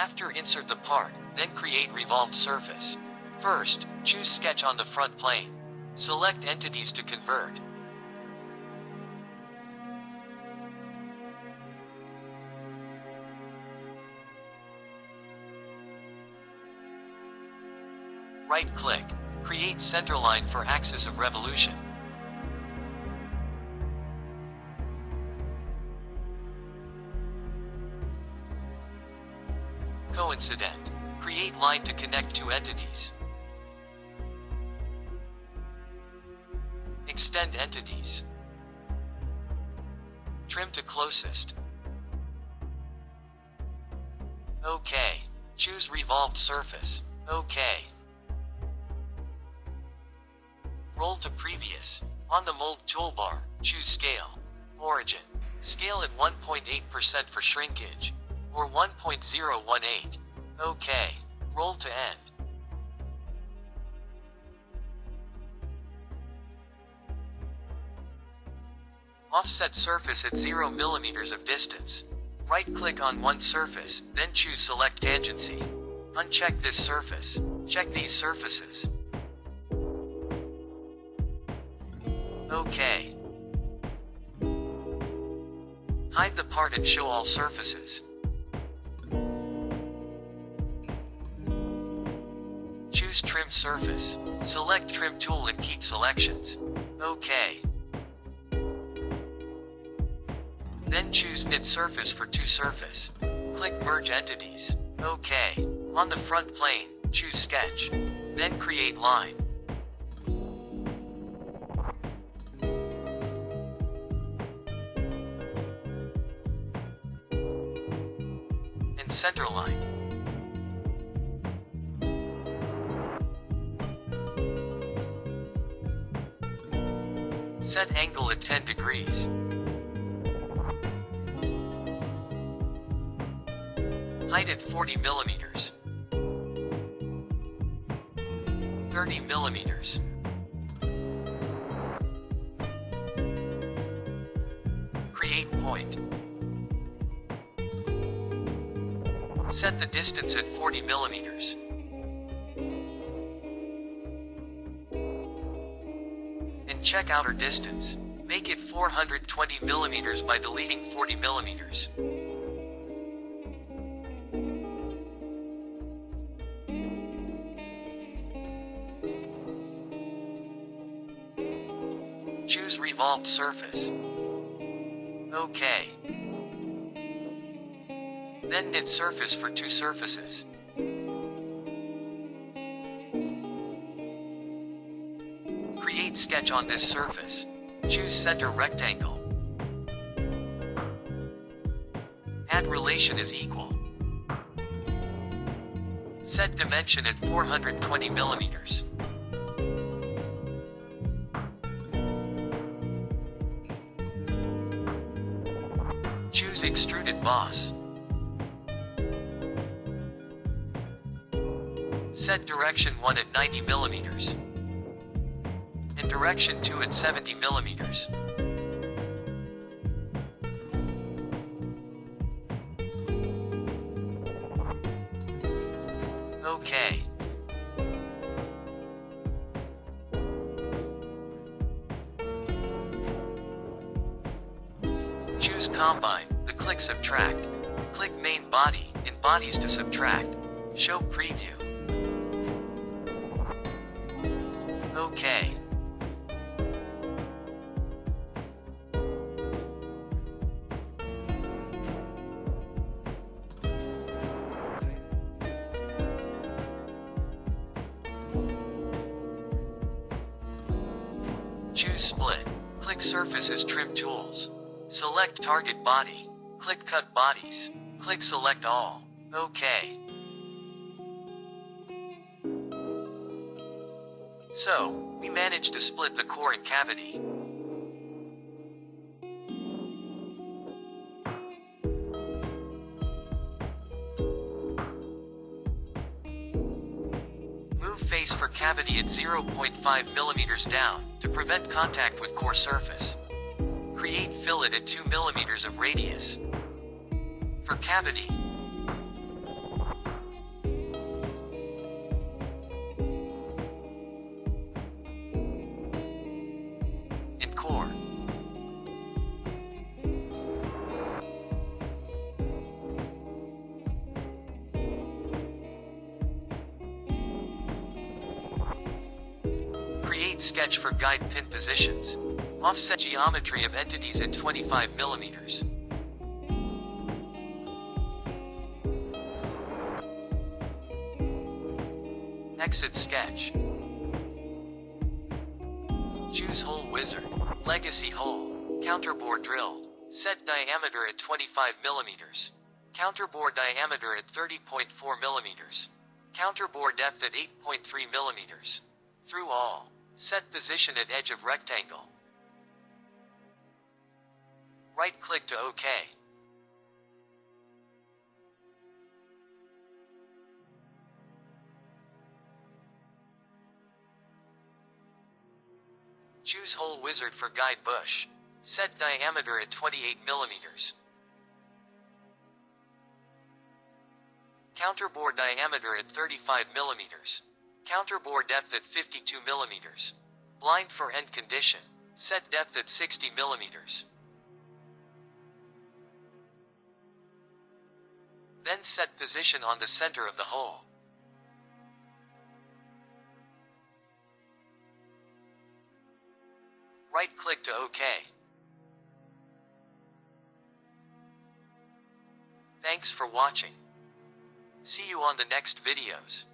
After insert the part, then create revolved surface. First, choose sketch on the front plane. Select entities to convert. Right click. Create centerline for axis of revolution. Coincident. Create line to connect two entities. Extend entities. Trim to closest. OK. Choose revolved surface. OK. Roll to previous. On the mold toolbar, choose scale. Origin. Scale at 1.8% for shrinkage. Or 1.018. OK. Roll to end. Offset surface at 0 mm of distance. Right-click on one surface, then choose Select Tangency. Uncheck this surface. Check these surfaces. OK. Hide the part and show all surfaces. Choose Trim Surface. Select Trim Tool and keep selections. OK. Then choose Knit Surface for two surface. Click Merge Entities. OK. On the front plane, choose Sketch. Then create line. And center line. Set angle at 10 degrees. Height at 40 millimeters. 30 millimeters. Create point. Set the distance at 40 millimeters. And check outer distance. Make it 420 millimeters by deleting 40 millimeters. Choose revolved surface. OK. Then knit surface for two surfaces. Sketch on this surface. Choose center rectangle. Add relation is equal. Set dimension at 420 millimeters. Choose extruded boss. Set direction 1 at 90 millimeters. Direction 2 at 70 millimeters. Okay. Choose Combine, the click Subtract. Click Main Body, in Bodies to subtract. Show Preview. Okay. Choose Split. Click Surfaces Trim Tools. Select Target Body. Click Cut Bodies. Click Select All. OK. So, we managed to split the core and cavity. Face for cavity at 0.5 mm down, to prevent contact with core surface. Create fillet at 2 mm of radius. For cavity, Complete sketch for guide pin positions. Offset geometry of entities at 25 millimeters. Exit sketch. Choose hole wizard. Legacy hole. Counterbore drill. Set diameter at 25 millimeters. Counterbore diameter at 30.4 millimeters. Counterbore depth at 8.3 millimeters. Through all. Set position at edge of rectangle. Right click to OK. Choose hole wizard for guide bush. Set diameter at 28 millimeters. Counterbore diameter at 35 millimeters. Counterbore depth at 52 millimeters. Blind for end condition. Set depth at 60 millimeters. Then set position on the center of the hole. Right click to OK. Thanks for watching. See you on the next videos.